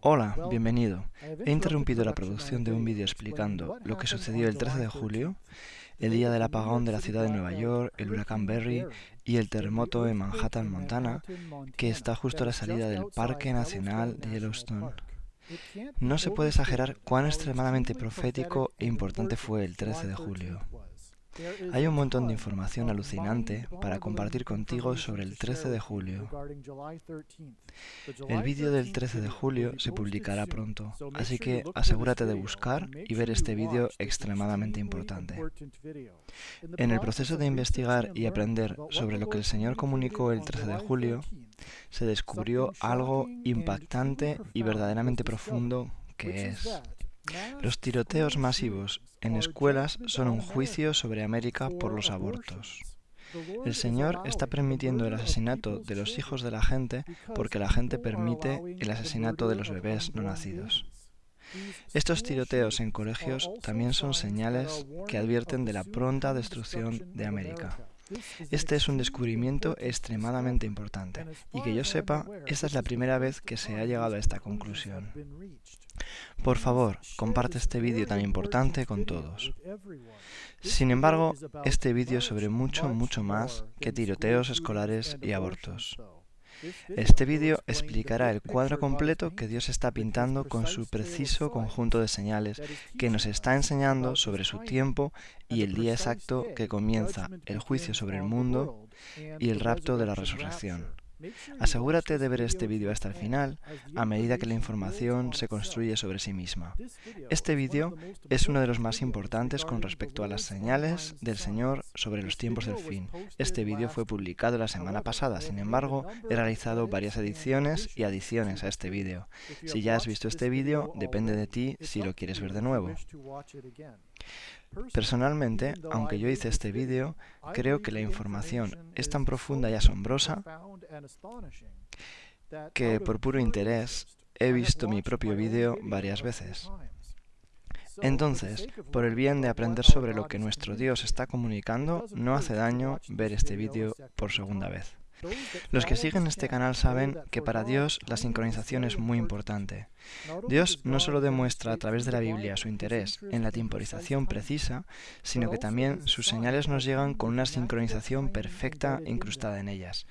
Hola, bienvenido. He interrumpido la producción de un vídeo explicando lo que sucedió el 13 de julio, el día del apagón de la ciudad de Nueva York, el huracán Berry y el terremoto en Manhattan, Montana, que está justo a la salida del Parque Nacional de Yellowstone. No se puede exagerar cuán extremadamente profético e importante fue el 13 de julio. Hay un montón de información alucinante para compartir contigo sobre el 13 de julio. El vídeo del 13 de julio se publicará pronto, así que asegúrate de buscar y ver este vídeo extremadamente importante. En el proceso de investigar y aprender sobre lo que el Señor comunicó el 13 de julio, se descubrió algo impactante y verdaderamente profundo que es los tiroteos masivos en escuelas son un juicio sobre América por los abortos. El Señor está permitiendo el asesinato de los hijos de la gente porque la gente permite el asesinato de los bebés no nacidos. Estos tiroteos en colegios también son señales que advierten de la pronta destrucción de América. Este es un descubrimiento extremadamente importante y que yo sepa, esta es la primera vez que se ha llegado a esta conclusión. Por favor, comparte este vídeo tan importante con todos. Sin embargo, este vídeo es sobre mucho, mucho más que tiroteos escolares y abortos. Este vídeo explicará el cuadro completo que Dios está pintando con su preciso conjunto de señales que nos está enseñando sobre su tiempo y el día exacto que comienza el juicio sobre el mundo y el rapto de la resurrección. Asegúrate de ver este vídeo hasta el final a medida que la información se construye sobre sí misma. Este vídeo es uno de los más importantes con respecto a las señales del Señor sobre los tiempos del fin. Este vídeo fue publicado la semana pasada, sin embargo, he realizado varias ediciones y adiciones a este vídeo. Si ya has visto este vídeo, depende de ti si lo quieres ver de nuevo. Personalmente, aunque yo hice este vídeo, creo que la información es tan profunda y asombrosa que por puro interés he visto mi propio vídeo varias veces. Entonces, por el bien de aprender sobre lo que nuestro Dios está comunicando, no hace daño ver este vídeo por segunda vez. Los que siguen este canal saben que para Dios la sincronización es muy importante. Dios no solo demuestra a través de la Biblia su interés en la temporización precisa, sino que también sus señales nos llegan con una sincronización perfecta incrustada en ellas.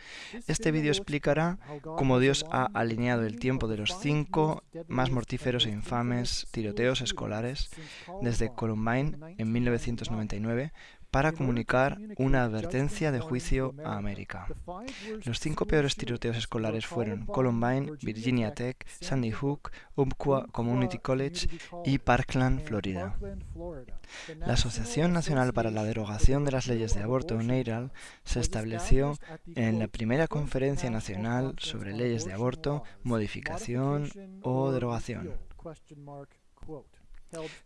Este vídeo explicará cómo Dios ha alineado el tiempo de los cinco más mortíferos e infames tiroteos escolares desde Columbine en 1999 para comunicar una advertencia de juicio a América. Los cinco peores tiroteos escolares fueron Columbine, Virginia Tech, Sandy Hook, Umpqua Community College y Parkland, Florida. La Asociación Nacional para la Derogación de las Leyes de Aborto, NARAL, se estableció en la primera Conferencia Nacional sobre Leyes de Aborto, Modificación o Derogación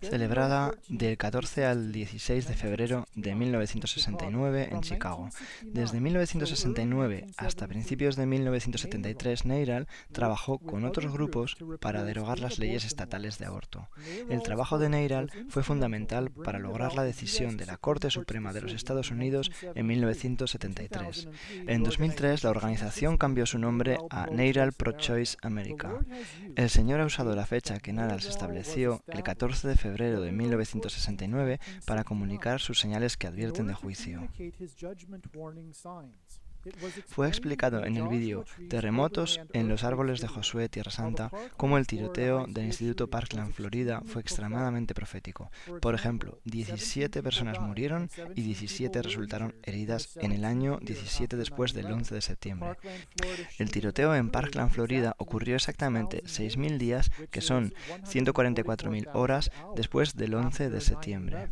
celebrada del 14 al 16 de febrero de 1969 en Chicago. Desde 1969 hasta principios de 1973, Neiral trabajó con otros grupos para derogar las leyes estatales de aborto. El trabajo de Neiral fue fundamental para lograr la decisión de la Corte Suprema de los Estados Unidos en 1973. En 2003, la organización cambió su nombre a Neiral Pro-Choice America. El Señor ha usado la fecha que Neiral se estableció el 14 de febrero de 1969 para comunicar sus señales que advierten de juicio. Fue explicado en el vídeo Terremotos en los árboles de Josué Tierra Santa cómo el tiroteo del Instituto Parkland, Florida, fue extremadamente profético. Por ejemplo, 17 personas murieron y 17 resultaron heridas en el año 17 después del 11 de septiembre. El tiroteo en Parkland, Florida, ocurrió exactamente 6.000 días, que son 144.000 horas después del 11 de septiembre.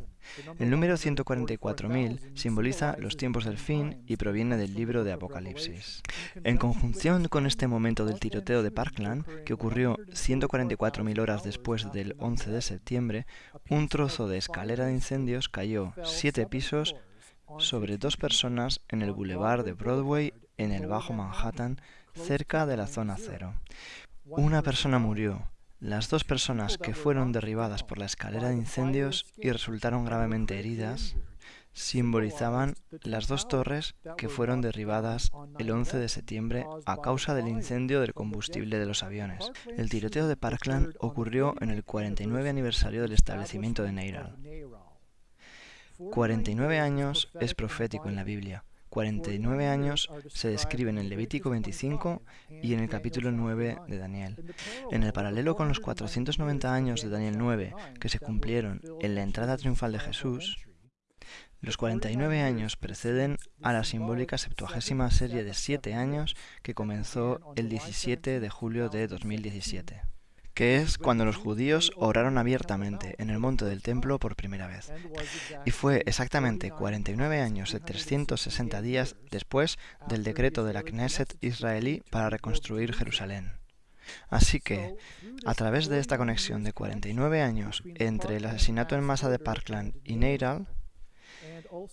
El número 144.000 simboliza los tiempos del fin y proviene del libro de Apocalipsis. En conjunción con este momento del tiroteo de Parkland, que ocurrió 144.000 horas después del 11 de septiembre, un trozo de escalera de incendios cayó siete pisos sobre dos personas en el boulevard de Broadway en el Bajo Manhattan, cerca de la zona cero. Una persona murió, las dos personas que fueron derribadas por la escalera de incendios y resultaron gravemente heridas simbolizaban las dos torres que fueron derribadas el 11 de septiembre a causa del incendio del combustible de los aviones. El tiroteo de Parkland ocurrió en el 49 aniversario del establecimiento de Neiral. 49 años es profético en la Biblia. 49 años se describen en Levítico 25 y en el capítulo 9 de Daniel. En el paralelo con los 490 años de Daniel 9 que se cumplieron en la entrada triunfal de Jesús, los 49 años preceden a la simbólica septuagésima serie de 7 años que comenzó el 17 de julio de 2017, que es cuando los judíos oraron abiertamente en el monte del templo por primera vez. Y fue exactamente 49 años de 360 días después del decreto de la Knesset israelí para reconstruir Jerusalén. Así que, a través de esta conexión de 49 años entre el asesinato en masa de Parkland y Neiral,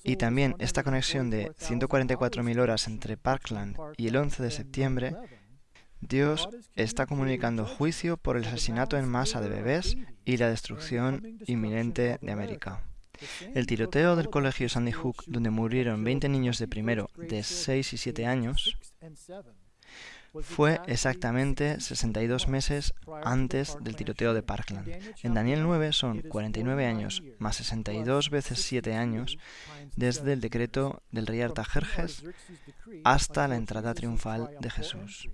y también esta conexión de 144.000 horas entre Parkland y el 11 de septiembre, Dios está comunicando juicio por el asesinato en masa de bebés y la destrucción inminente de América. El tiroteo del colegio Sandy Hook, donde murieron 20 niños de primero, de 6 y 7 años, fue exactamente 62 meses antes del tiroteo de Parkland. En Daniel 9 son 49 años más 62 veces 7 años desde el decreto del rey Artajerjes hasta la entrada triunfal de Jesús.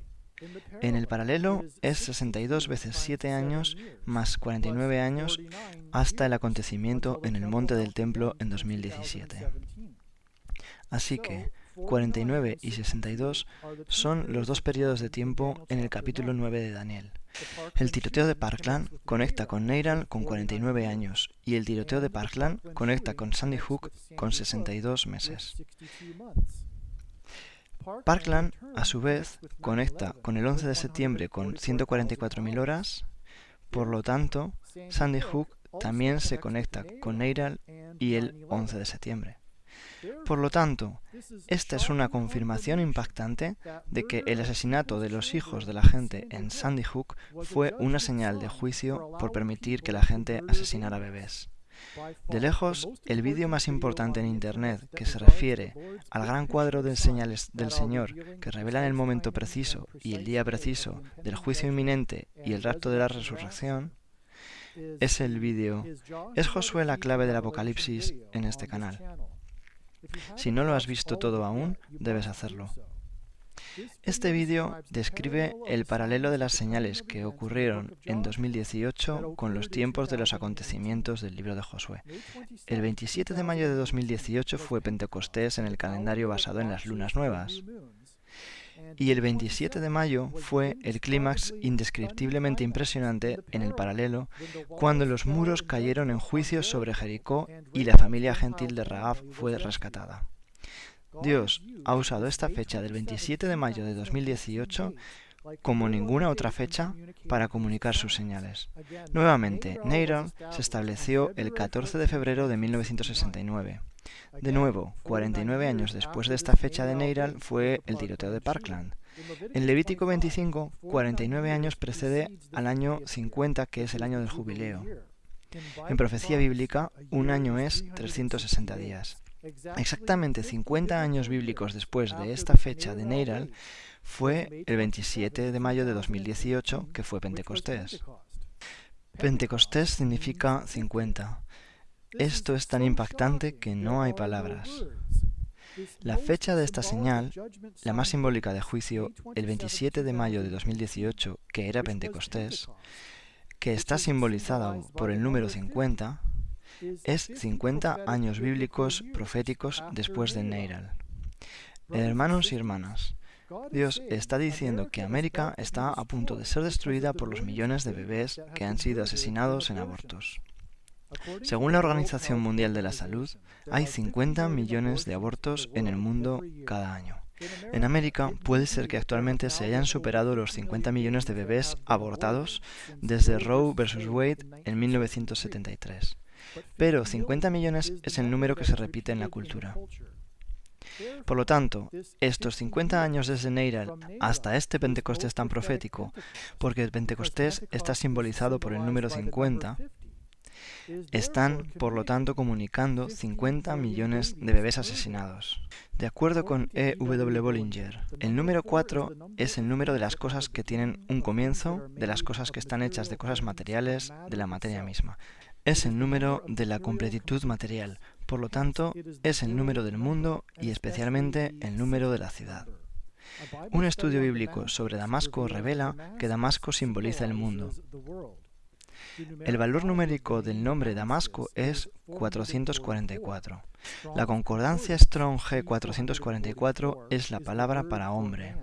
En el paralelo es 62 veces 7 años más 49 años hasta el acontecimiento en el monte del templo en 2017. Así que 49 y 62 son los dos periodos de tiempo en el capítulo 9 de Daniel. El tiroteo de Parkland conecta con Neiral con 49 años y el tiroteo de Parkland conecta con Sandy Hook con 62 meses. Parkland, a su vez, conecta con el 11 de septiembre con 144.000 horas, por lo tanto, Sandy Hook también se conecta con Neiral y el 11 de septiembre. Por lo tanto, esta es una confirmación impactante de que el asesinato de los hijos de la gente en Sandy Hook fue una señal de juicio por permitir que la gente asesinara bebés. De lejos, el vídeo más importante en Internet que se refiere al gran cuadro de señales del Señor que revelan el momento preciso y el día preciso del juicio inminente y el rapto de la resurrección, es el vídeo ¿Es Josué la clave del Apocalipsis en este canal? Si no lo has visto todo aún, debes hacerlo. Este vídeo describe el paralelo de las señales que ocurrieron en 2018 con los tiempos de los acontecimientos del libro de Josué. El 27 de mayo de 2018 fue Pentecostés en el calendario basado en las lunas nuevas y el 27 de mayo fue el clímax indescriptiblemente impresionante en el paralelo cuando los muros cayeron en juicio sobre Jericó y la familia gentil de Raab fue rescatada. Dios ha usado esta fecha del 27 de mayo de 2018 como ninguna otra fecha para comunicar sus señales. Nuevamente, Neiral se estableció el 14 de febrero de 1969. De nuevo, 49 años después de esta fecha de Neiral fue el tiroteo de Parkland. En Levítico 25, 49 años precede al año 50, que es el año del jubileo. En profecía bíblica, un año es 360 días. Exactamente 50 años bíblicos después de esta fecha de Neiral, fue el 27 de mayo de 2018, que fue Pentecostés. Pentecostés significa 50. Esto es tan impactante que no hay palabras. La fecha de esta señal, la más simbólica de juicio, el 27 de mayo de 2018, que era Pentecostés, que está simbolizada por el número 50, es 50 años bíblicos proféticos después de Neiral. Hermanos y hermanas, Dios está diciendo que América está a punto de ser destruida por los millones de bebés que han sido asesinados en abortos. Según la Organización Mundial de la Salud, hay 50 millones de abortos en el mundo cada año. En América puede ser que actualmente se hayan superado los 50 millones de bebés abortados desde Roe vs. Wade en 1973. Pero 50 millones es el número que se repite en la cultura. Por lo tanto, estos 50 años desde Neiral hasta este Pentecostés tan profético, porque el Pentecostés está simbolizado por el número 50, Están, por lo tanto, comunicando 50 millones de bebés asesinados. De acuerdo con E. W. Bollinger, el número 4 es el número de las cosas que tienen un comienzo, de las cosas que están hechas de cosas materiales, de la materia misma. Es el número de la completitud material, por lo tanto, es el número del mundo y especialmente el número de la ciudad. Un estudio bíblico sobre Damasco revela que Damasco simboliza el mundo. El valor numérico del nombre Damasco es 444. La concordancia Strong G444 es la palabra para hombre.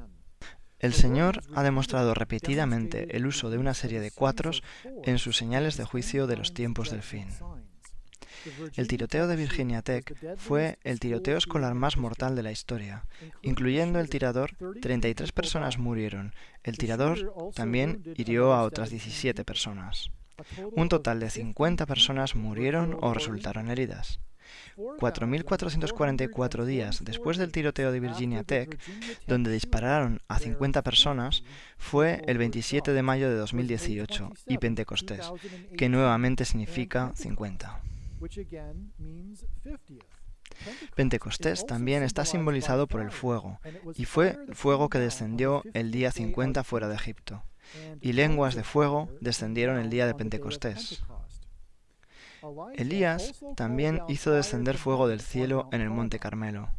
El Señor ha demostrado repetidamente el uso de una serie de cuatros en sus señales de juicio de los tiempos del fin. El tiroteo de Virginia Tech fue el tiroteo escolar más mortal de la historia. Incluyendo el tirador, 33 personas murieron. El tirador también hirió a otras 17 personas. Un total de 50 personas murieron o resultaron heridas. 4.444 días después del tiroteo de Virginia Tech, donde dispararon a 50 personas, fue el 27 de mayo de 2018 y Pentecostés, que nuevamente significa 50. Pentecostés también está simbolizado por el fuego, y fue el fuego que descendió el día 50 fuera de Egipto y lenguas de fuego descendieron el día de Pentecostés. Elías también hizo descender fuego del cielo en el monte Carmelo.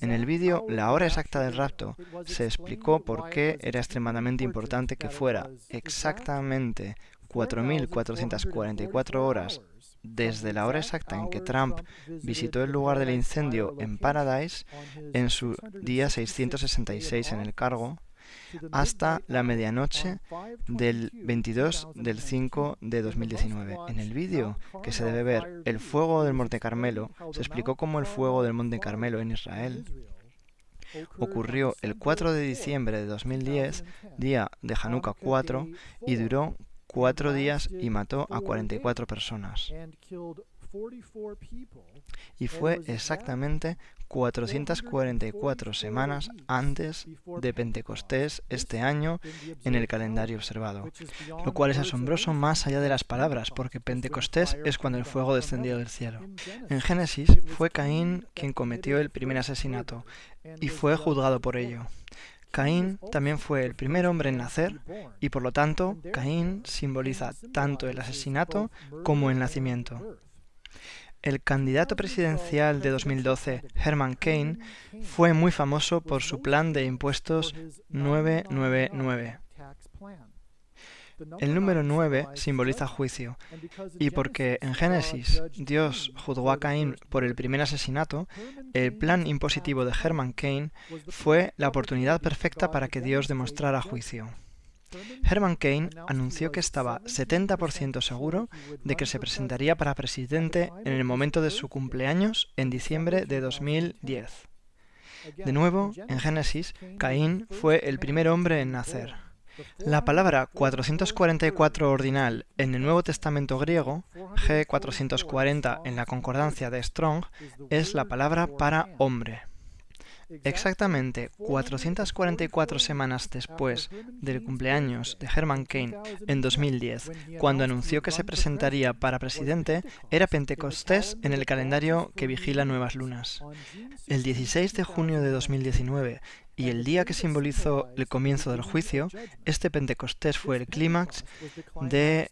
En el vídeo La hora exacta del rapto se explicó por qué era extremadamente importante que fuera exactamente 4.444 horas desde la hora exacta en que Trump visitó el lugar del incendio en Paradise en su día 666 en el cargo hasta la medianoche del 22 del 5 de 2019. En el vídeo que se debe ver, el fuego del Monte Carmelo, se explicó cómo el fuego del Monte Carmelo en Israel ocurrió el 4 de diciembre de 2010, día de Hanukkah 4, y duró cuatro días y mató a 44 personas y fue exactamente 444 semanas antes de Pentecostés este año en el calendario observado, lo cual es asombroso más allá de las palabras, porque Pentecostés es cuando el fuego descendió del cielo. En Génesis fue Caín quien cometió el primer asesinato y fue juzgado por ello. Caín también fue el primer hombre en nacer y por lo tanto Caín simboliza tanto el asesinato como el nacimiento. El candidato presidencial de 2012, Herman Cain, fue muy famoso por su plan de impuestos 999. El número 9 simboliza juicio, y porque en Génesis Dios juzgó a Caín por el primer asesinato, el plan impositivo de Herman Cain fue la oportunidad perfecta para que Dios demostrara juicio. Herman Cain anunció que estaba 70% seguro de que se presentaría para presidente en el momento de su cumpleaños en diciembre de 2010. De nuevo, en Génesis, Caín fue el primer hombre en nacer. La palabra 444 ordinal en el Nuevo Testamento griego, G440 en la concordancia de Strong, es la palabra para hombre. Exactamente 444 semanas después del cumpleaños de Herman Cain en 2010, cuando anunció que se presentaría para presidente, era Pentecostés en el calendario que vigila nuevas lunas. El 16 de junio de 2019 y el día que simbolizó el comienzo del juicio, este Pentecostés fue el clímax de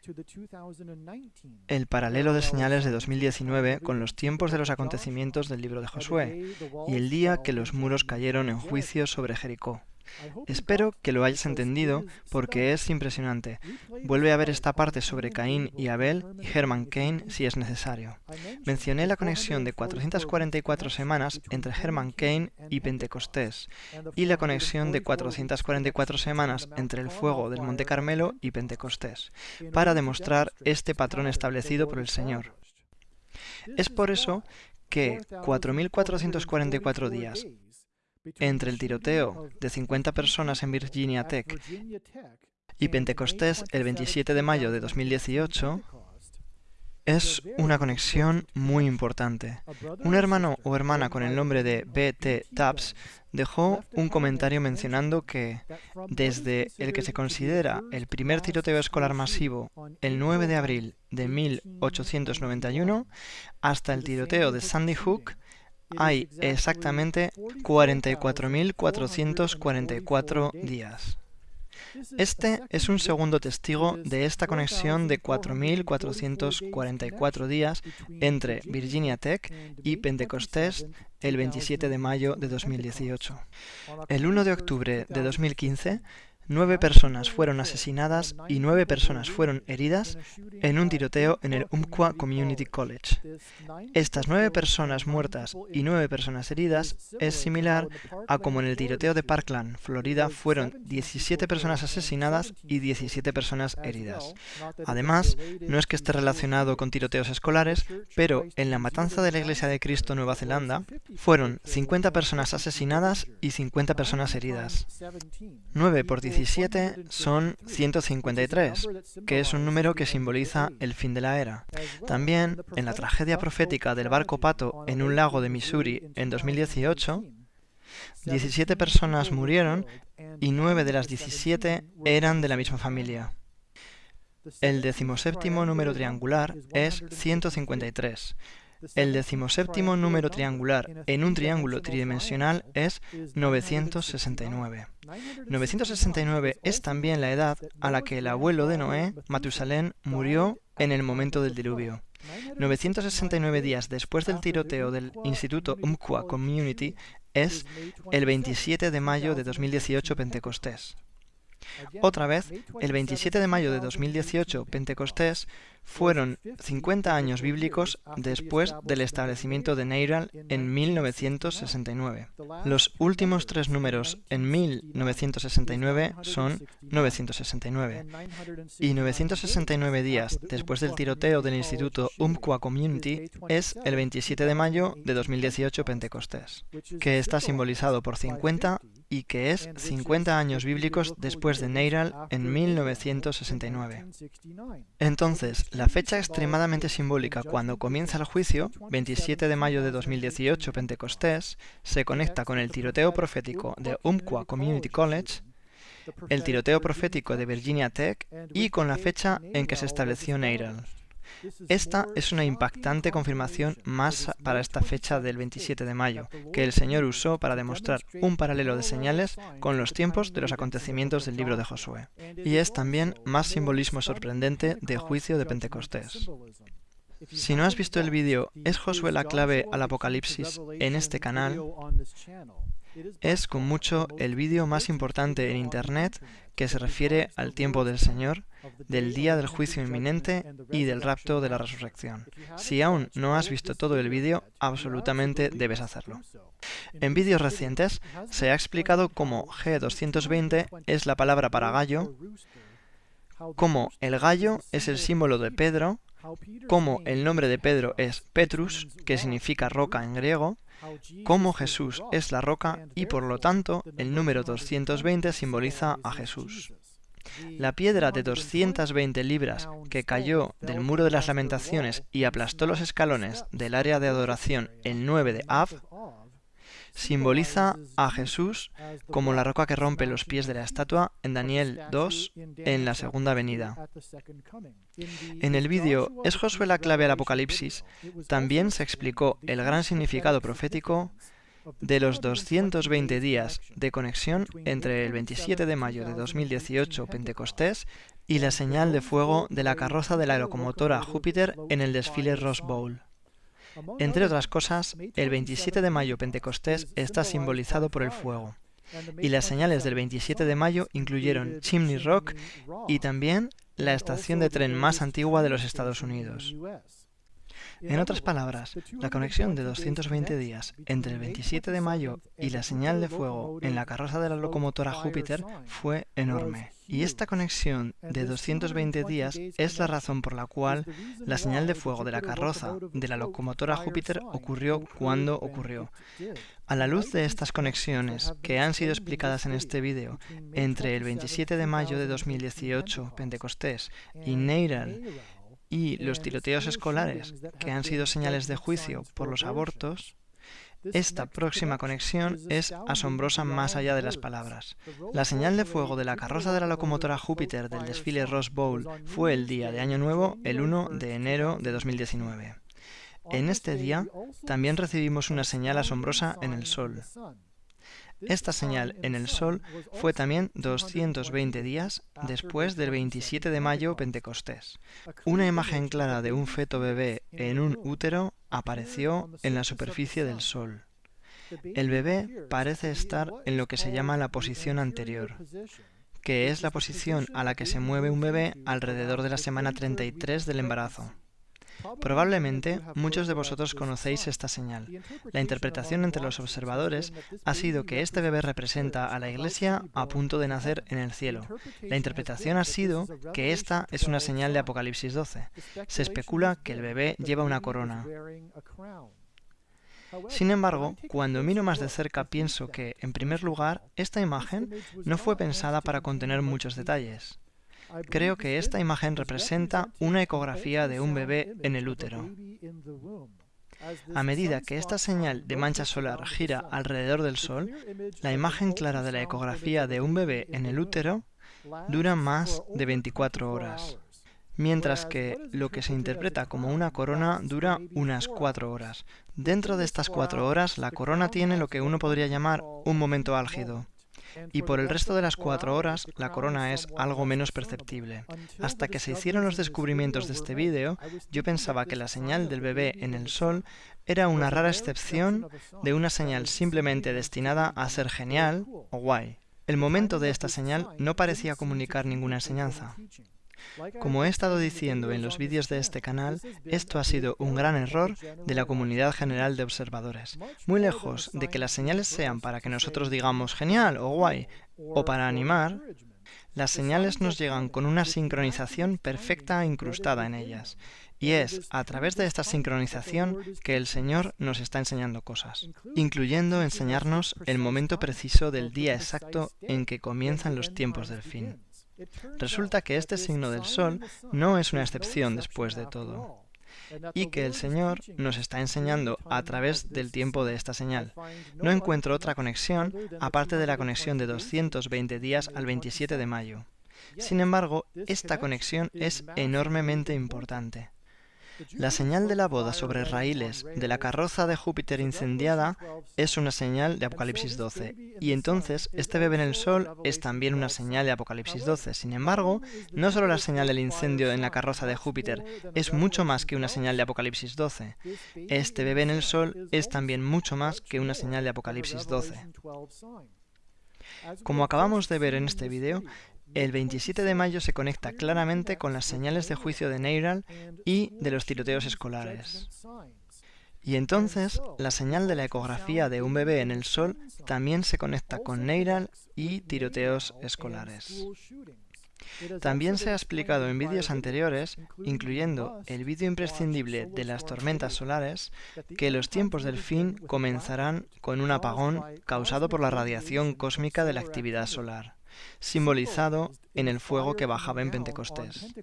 el paralelo de señales de 2019 con los tiempos de los acontecimientos del libro de Josué y el día que los muros cayeron en juicio sobre Jericó. Espero que lo hayas entendido porque es impresionante. Vuelve a ver esta parte sobre Caín y Abel y Herman Cain si es necesario. Mencioné la conexión de 444 semanas entre Herman Cain y Pentecostés y la conexión de 444 semanas entre el fuego del Monte Carmelo y Pentecostés para demostrar este patrón establecido por el Señor. Es por eso que 4.444 días entre el tiroteo de 50 personas en Virginia Tech y Pentecostés el 27 de mayo de 2018 es una conexión muy importante. Un hermano o hermana con el nombre de BT Tabs dejó un comentario mencionando que desde el que se considera el primer tiroteo escolar masivo el 9 de abril de 1891 hasta el tiroteo de Sandy Hook hay exactamente 44.444 días. Este es un segundo testigo de esta conexión de 4.444 días entre Virginia Tech y Pentecostés el 27 de mayo de 2018. El 1 de octubre de 2015, Nueve personas fueron asesinadas y nueve personas fueron heridas en un tiroteo en el Umpqua Community College. Estas nueve personas muertas y nueve personas heridas es similar a como en el tiroteo de Parkland, Florida, fueron 17 personas asesinadas y 17 personas heridas. Además, no es que esté relacionado con tiroteos escolares, pero en la matanza de la Iglesia de Cristo Nueva Zelanda fueron 50 personas asesinadas y 50 personas heridas. 9 por 17 son 153, que es un número que simboliza el fin de la era. También, en la tragedia profética del barco Pato en un lago de Missouri en 2018, 17 personas murieron y 9 de las 17 eran de la misma familia. El decimoséptimo número triangular es 153, el decimoséptimo número triangular en un triángulo tridimensional es 969. 969 es también la edad a la que el abuelo de Noé, Matusalén, murió en el momento del diluvio. 969 días después del tiroteo del Instituto Umpqua Community es el 27 de mayo de 2018 Pentecostés. Otra vez, el 27 de mayo de 2018, Pentecostés, fueron 50 años bíblicos después del establecimiento de Neiral en 1969. Los últimos tres números en 1969 son 969. Y 969 días después del tiroteo del Instituto Umpqua Community es el 27 de mayo de 2018 Pentecostés, que está simbolizado por 50 y que es 50 años bíblicos después de Neiral en 1969. Entonces, la fecha extremadamente simbólica cuando comienza el juicio, 27 de mayo de 2018, Pentecostés, se conecta con el tiroteo profético de Umpqua Community College, el tiroteo profético de Virginia Tech y con la fecha en que se estableció Neiral. Esta es una impactante confirmación más para esta fecha del 27 de mayo, que el Señor usó para demostrar un paralelo de señales con los tiempos de los acontecimientos del libro de Josué. Y es también más simbolismo sorprendente de juicio de Pentecostés. Si no has visto el vídeo ¿Es Josué la clave al Apocalipsis? en este canal, es con mucho el vídeo más importante en Internet que se refiere al tiempo del Señor, del día del juicio inminente y del rapto de la resurrección. Si aún no has visto todo el vídeo, absolutamente debes hacerlo. En vídeos recientes se ha explicado cómo G220 es la palabra para gallo, cómo el gallo es el símbolo de Pedro, cómo el nombre de Pedro es Petrus, que significa roca en griego, cómo Jesús es la roca y por lo tanto el número 220 simboliza a Jesús. La piedra de 220 libras que cayó del muro de las lamentaciones y aplastó los escalones del área de adoración el 9 de Av simboliza a Jesús como la roca que rompe los pies de la estatua en Daniel 2 en la segunda venida. En el vídeo ¿Es Josué la clave al Apocalipsis? también se explicó el gran significado profético de los 220 días de conexión entre el 27 de mayo de 2018 Pentecostés y la señal de fuego de la carroza de la locomotora Júpiter en el desfile Rose Bowl. Entre otras cosas, el 27 de mayo Pentecostés está simbolizado por el fuego, y las señales del 27 de mayo incluyeron Chimney Rock y también la estación de tren más antigua de los Estados Unidos. En otras palabras, la conexión de 220 días entre el 27 de mayo y la señal de fuego en la carroza de la locomotora Júpiter fue enorme. Y esta conexión de 220 días es la razón por la cual la señal de fuego de la carroza de la locomotora Júpiter ocurrió cuando ocurrió. A la luz de estas conexiones que han sido explicadas en este vídeo entre el 27 de mayo de 2018, Pentecostés, y Neiral, y los tiroteos escolares, que han sido señales de juicio por los abortos, esta próxima conexión es asombrosa más allá de las palabras. La señal de fuego de la carroza de la locomotora Júpiter del desfile Rose Bowl fue el día de Año Nuevo, el 1 de enero de 2019. En este día también recibimos una señal asombrosa en el Sol. Esta señal en el Sol fue también 220 días después del 27 de mayo Pentecostés. Una imagen clara de un feto bebé en un útero apareció en la superficie del Sol. El bebé parece estar en lo que se llama la posición anterior, que es la posición a la que se mueve un bebé alrededor de la semana 33 del embarazo. Probablemente muchos de vosotros conocéis esta señal. La interpretación entre los observadores ha sido que este bebé representa a la Iglesia a punto de nacer en el cielo. La interpretación ha sido que esta es una señal de Apocalipsis 12. Se especula que el bebé lleva una corona. Sin embargo, cuando miro más de cerca pienso que, en primer lugar, esta imagen no fue pensada para contener muchos detalles. Creo que esta imagen representa una ecografía de un bebé en el útero. A medida que esta señal de mancha solar gira alrededor del Sol, la imagen clara de la ecografía de un bebé en el útero dura más de 24 horas, mientras que lo que se interpreta como una corona dura unas 4 horas. Dentro de estas 4 horas, la corona tiene lo que uno podría llamar un momento álgido y por el resto de las cuatro horas la corona es algo menos perceptible. Hasta que se hicieron los descubrimientos de este vídeo, yo pensaba que la señal del bebé en el sol era una rara excepción de una señal simplemente destinada a ser genial o guay. El momento de esta señal no parecía comunicar ninguna enseñanza. Como he estado diciendo en los vídeos de este canal, esto ha sido un gran error de la comunidad general de observadores. Muy lejos de que las señales sean para que nosotros digamos genial o guay o para animar, las señales nos llegan con una sincronización perfecta incrustada en ellas. Y es a través de esta sincronización que el Señor nos está enseñando cosas, incluyendo enseñarnos el momento preciso del día exacto en que comienzan los tiempos del fin. Resulta que este signo del Sol no es una excepción después de todo, y que el Señor nos está enseñando a través del tiempo de esta señal. No encuentro otra conexión aparte de la conexión de 220 días al 27 de mayo. Sin embargo, esta conexión es enormemente importante. La señal de la boda sobre raíles de la carroza de Júpiter incendiada es una señal de Apocalipsis 12, y entonces este bebé en el sol es también una señal de Apocalipsis 12. Sin embargo, no solo la señal del incendio en la carroza de Júpiter es mucho más que una señal de Apocalipsis 12. Este bebé en el sol es también mucho más que una señal de Apocalipsis 12. Como acabamos de ver en este vídeo, el 27 de mayo se conecta claramente con las señales de juicio de Neiral y de los tiroteos escolares. Y entonces, la señal de la ecografía de un bebé en el sol también se conecta con Neiral y tiroteos escolares. También se ha explicado en vídeos anteriores, incluyendo el vídeo imprescindible de las tormentas solares, que los tiempos del fin comenzarán con un apagón causado por la radiación cósmica de la actividad solar simbolizado en el fuego que bajaba en Pentecostés.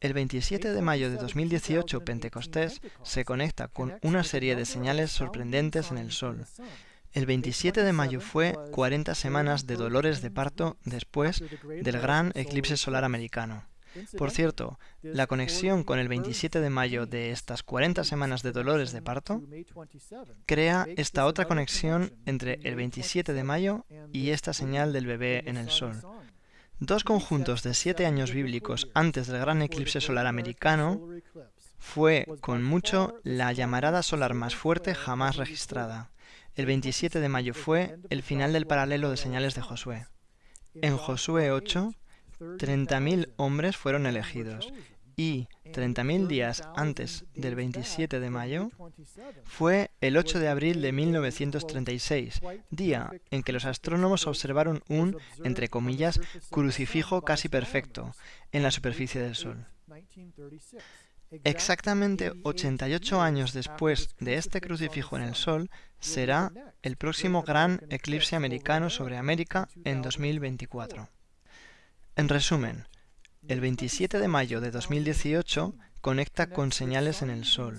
El 27 de mayo de 2018, Pentecostés se conecta con una serie de señales sorprendentes en el Sol. El 27 de mayo fue 40 semanas de dolores de parto después del gran eclipse solar americano. Por cierto, la conexión con el 27 de mayo de estas 40 semanas de dolores de parto crea esta otra conexión entre el 27 de mayo y esta señal del bebé en el sol. Dos conjuntos de siete años bíblicos antes del gran eclipse solar americano fue, con mucho, la llamarada solar más fuerte jamás registrada. El 27 de mayo fue el final del paralelo de señales de Josué. En Josué 8, 30.000 hombres fueron elegidos y 30.000 días antes del 27 de mayo fue el 8 de abril de 1936, día en que los astrónomos observaron un, entre comillas, crucifijo casi perfecto en la superficie del Sol. Exactamente 88 años después de este crucifijo en el Sol será el próximo gran eclipse americano sobre América en 2024. En resumen, el 27 de mayo de 2018, conecta con señales en el Sol.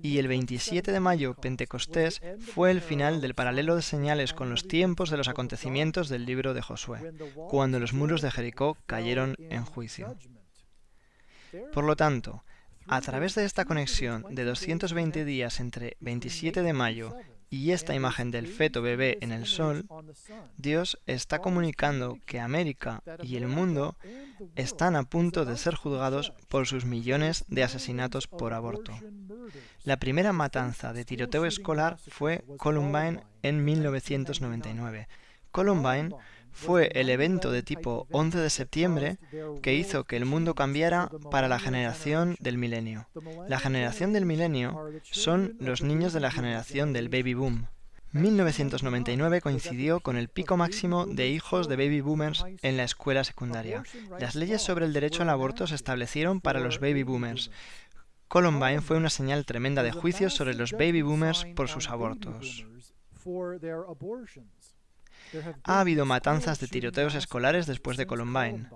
Y el 27 de mayo, Pentecostés, fue el final del paralelo de señales con los tiempos de los acontecimientos del libro de Josué, cuando los muros de Jericó cayeron en juicio. Por lo tanto, a través de esta conexión de 220 días entre 27 de mayo y esta imagen del feto bebé en el sol, Dios está comunicando que América y el mundo están a punto de ser juzgados por sus millones de asesinatos por aborto. La primera matanza de tiroteo escolar fue Columbine en 1999. Columbine fue el evento de tipo 11 de septiembre que hizo que el mundo cambiara para la generación del milenio. La generación del milenio son los niños de la generación del baby boom. 1999 coincidió con el pico máximo de hijos de baby boomers en la escuela secundaria. Las leyes sobre el derecho al aborto se establecieron para los baby boomers. Columbine fue una señal tremenda de juicios sobre los baby boomers por sus abortos. Ha habido matanzas de tiroteos escolares después de Columbine,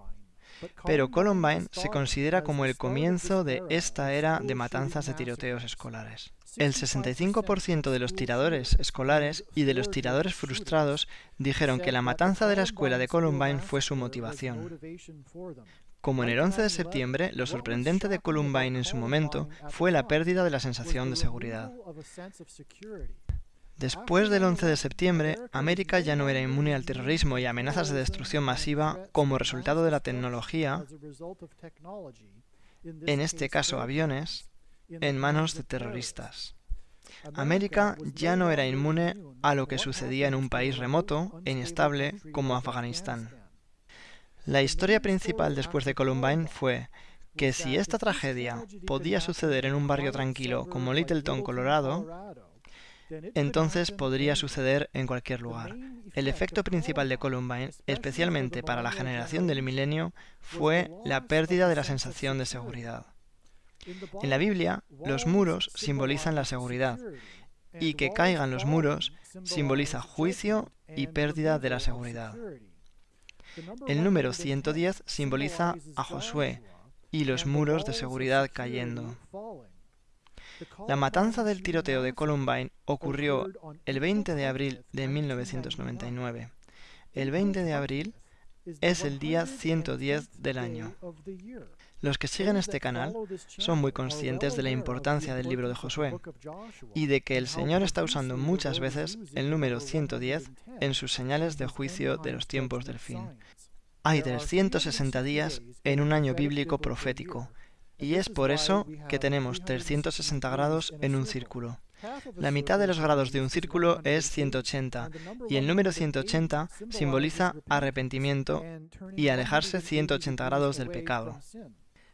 pero Columbine se considera como el comienzo de esta era de matanzas de tiroteos escolares. El 65% de los tiradores escolares y de los tiradores frustrados dijeron que la matanza de la escuela de Columbine fue su motivación. Como en el 11 de septiembre, lo sorprendente de Columbine en su momento fue la pérdida de la sensación de seguridad. Después del 11 de septiembre, América ya no era inmune al terrorismo y amenazas de destrucción masiva como resultado de la tecnología, en este caso aviones, en manos de terroristas. América ya no era inmune a lo que sucedía en un país remoto e inestable como Afganistán. La historia principal después de Columbine fue que si esta tragedia podía suceder en un barrio tranquilo como Littleton, Colorado, entonces podría suceder en cualquier lugar. El efecto principal de Columbine, especialmente para la generación del milenio, fue la pérdida de la sensación de seguridad. En la Biblia, los muros simbolizan la seguridad, y que caigan los muros simboliza juicio y pérdida de la seguridad. El número 110 simboliza a Josué y los muros de seguridad cayendo. La matanza del tiroteo de Columbine ocurrió el 20 de abril de 1999. El 20 de abril es el día 110 del año. Los que siguen este canal son muy conscientes de la importancia del libro de Josué y de que el Señor está usando muchas veces el número 110 en sus señales de juicio de los tiempos del fin. Hay 360 días en un año bíblico profético y es por eso que tenemos 360 grados en un círculo. La mitad de los grados de un círculo es 180, y el número 180 simboliza arrepentimiento y alejarse 180 grados del pecado.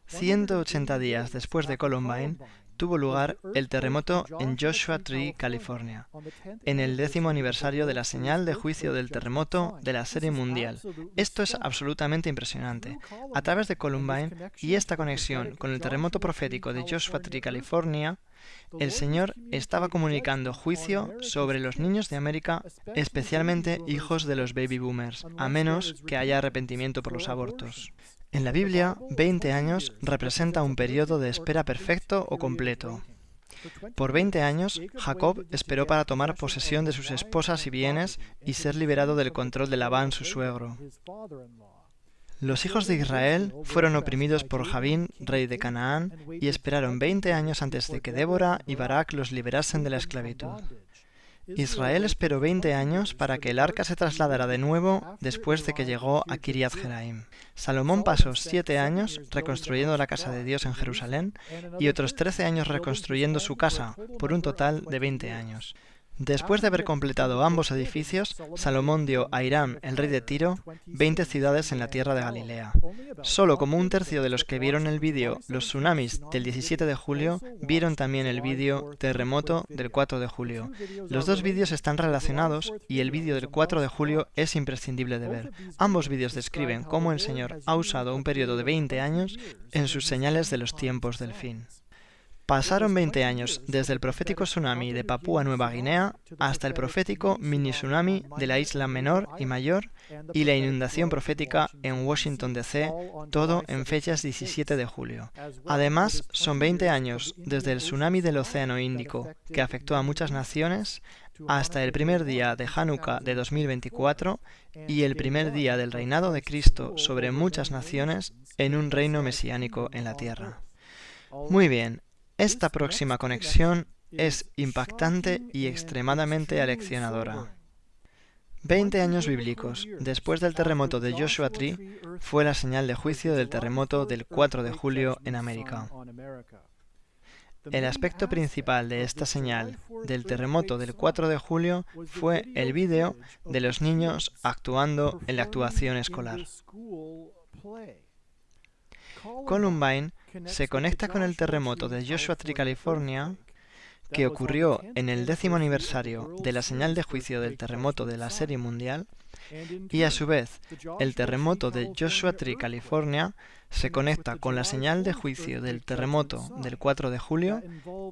180 días después de Columbine, tuvo lugar el terremoto en Joshua Tree, California, en el décimo aniversario de la señal de juicio del terremoto de la serie mundial. Esto es absolutamente impresionante. A través de Columbine y esta conexión con el terremoto profético de Joshua Tree, California, el Señor estaba comunicando juicio sobre los niños de América, especialmente hijos de los baby boomers, a menos que haya arrepentimiento por los abortos. En la Biblia, 20 años representa un periodo de espera perfecto o completo. Por 20 años, Jacob esperó para tomar posesión de sus esposas y bienes y ser liberado del control de Labán, su suegro. Los hijos de Israel fueron oprimidos por Javín, rey de Canaán, y esperaron 20 años antes de que Débora y Barak los liberasen de la esclavitud. Israel esperó 20 años para que el arca se trasladara de nuevo después de que llegó a Kiriat Jeraim. Salomón pasó siete años reconstruyendo la casa de Dios en Jerusalén y otros 13 años reconstruyendo su casa, por un total de 20 años. Después de haber completado ambos edificios, Salomón dio a Irán, el rey de Tiro, 20 ciudades en la tierra de Galilea. Solo como un tercio de los que vieron el vídeo Los tsunamis del 17 de julio vieron también el vídeo Terremoto del 4 de julio. Los dos vídeos están relacionados y el vídeo del 4 de julio es imprescindible de ver. Ambos vídeos describen cómo el Señor ha usado un periodo de 20 años en sus señales de los tiempos del fin. Pasaron 20 años desde el profético tsunami de Papúa Nueva Guinea hasta el profético mini tsunami de la isla menor y mayor y la inundación profética en Washington DC, todo en fechas 17 de julio. Además, son 20 años desde el tsunami del Océano Índico, que afectó a muchas naciones, hasta el primer día de Hanukkah de 2024 y el primer día del reinado de Cristo sobre muchas naciones en un reino mesiánico en la tierra. Muy bien, esta próxima conexión es impactante y extremadamente aleccionadora. Veinte años bíblicos después del terremoto de Joshua Tree fue la señal de juicio del terremoto del 4 de julio en América. El aspecto principal de esta señal del terremoto del 4 de julio fue el vídeo de los niños actuando en la actuación escolar. Columbine se conecta con el terremoto de Joshua Tree, California, que ocurrió en el décimo aniversario de la señal de juicio del terremoto de la serie mundial, y a su vez el terremoto de Joshua Tree, California, se conecta con la señal de juicio del terremoto del 4 de julio,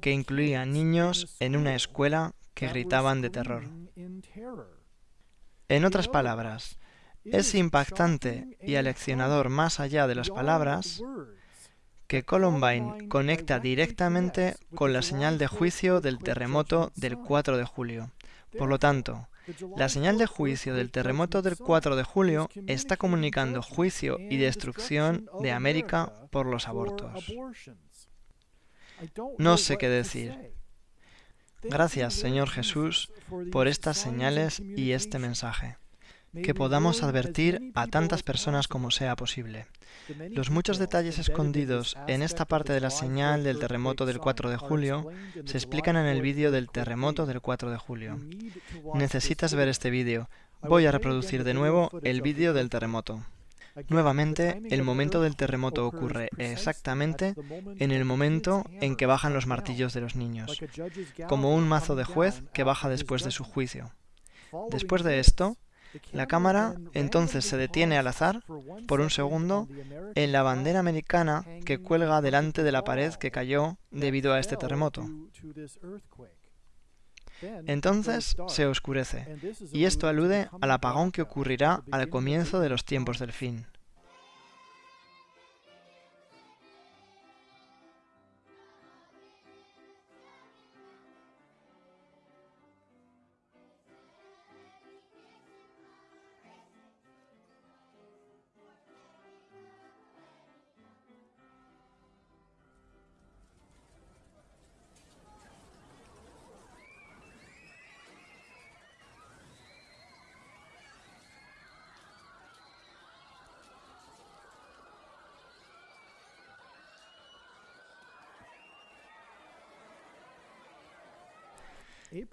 que incluía niños en una escuela que gritaban de terror. En otras palabras, es impactante y aleccionador más allá de las palabras que Columbine conecta directamente con la señal de juicio del terremoto del 4 de julio. Por lo tanto, la señal de juicio del terremoto del 4 de julio está comunicando juicio y destrucción de América por los abortos. No sé qué decir. Gracias, Señor Jesús, por estas señales y este mensaje que podamos advertir a tantas personas como sea posible. Los muchos detalles escondidos en esta parte de la señal del terremoto del 4 de julio se explican en el vídeo del terremoto del 4 de julio. Necesitas ver este vídeo. Voy a reproducir de nuevo el vídeo del terremoto. Nuevamente, el momento del terremoto ocurre exactamente en el momento en que bajan los martillos de los niños, como un mazo de juez que baja después de su juicio. Después de esto, la cámara entonces se detiene al azar, por un segundo, en la bandera americana que cuelga delante de la pared que cayó debido a este terremoto. Entonces se oscurece, y esto alude al apagón que ocurrirá al comienzo de los tiempos del fin.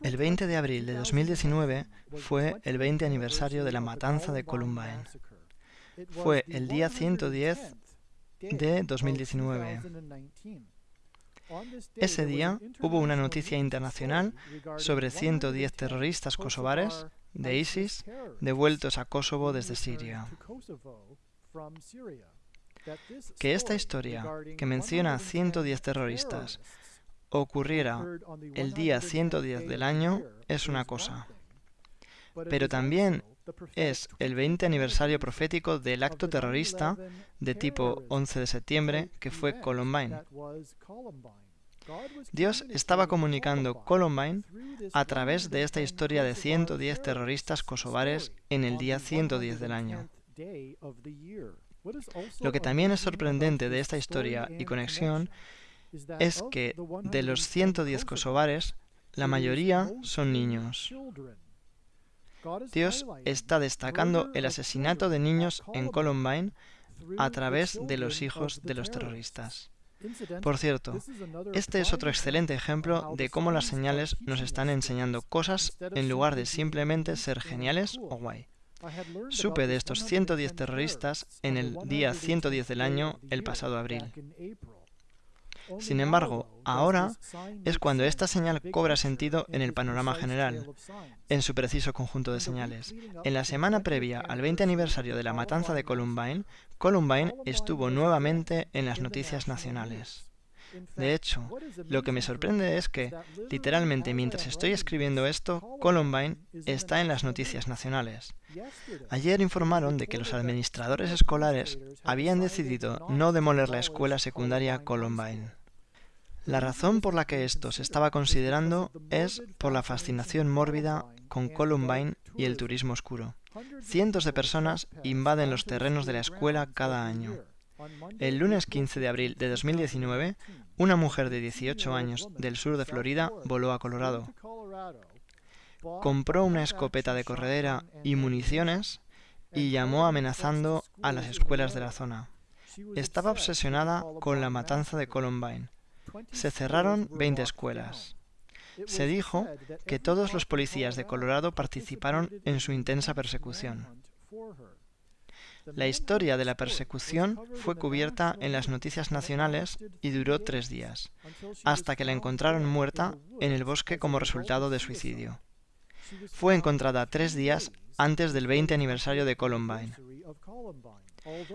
El 20 de abril de 2019 fue el 20 aniversario de la matanza de Columbine. Fue el día 110 de 2019. Ese día hubo una noticia internacional sobre 110 terroristas kosovares de ISIS devueltos a Kosovo desde Siria. Que esta historia, que menciona 110 terroristas, ocurriera el día 110 del año es una cosa, pero también es el 20 aniversario profético del acto terrorista de tipo 11 de septiembre que fue Columbine. Dios estaba comunicando Columbine a través de esta historia de 110 terroristas kosovares en el día 110 del año. Lo que también es sorprendente de esta historia y conexión es que de los 110 kosovares, la mayoría son niños. Dios está destacando el asesinato de niños en Columbine a través de los hijos de los terroristas. Por cierto, este es otro excelente ejemplo de cómo las señales nos están enseñando cosas en lugar de simplemente ser geniales o guay. Supe de estos 110 terroristas en el día 110 del año el pasado abril. Sin embargo, ahora es cuando esta señal cobra sentido en el panorama general, en su preciso conjunto de señales. En la semana previa al 20 aniversario de la matanza de Columbine, Columbine estuvo nuevamente en las noticias nacionales. De hecho, lo que me sorprende es que, literalmente mientras estoy escribiendo esto, Columbine está en las noticias nacionales. Ayer informaron de que los administradores escolares habían decidido no demoler la escuela secundaria Columbine. La razón por la que esto se estaba considerando es por la fascinación mórbida con Columbine y el turismo oscuro. Cientos de personas invaden los terrenos de la escuela cada año. El lunes 15 de abril de 2019, una mujer de 18 años del sur de Florida voló a Colorado. Compró una escopeta de corredera y municiones y llamó amenazando a las escuelas de la zona. Estaba obsesionada con la matanza de Columbine. Se cerraron 20 escuelas. Se dijo que todos los policías de Colorado participaron en su intensa persecución. La historia de la persecución fue cubierta en las noticias nacionales y duró tres días, hasta que la encontraron muerta en el bosque como resultado de suicidio. Fue encontrada tres días antes del 20 aniversario de Columbine.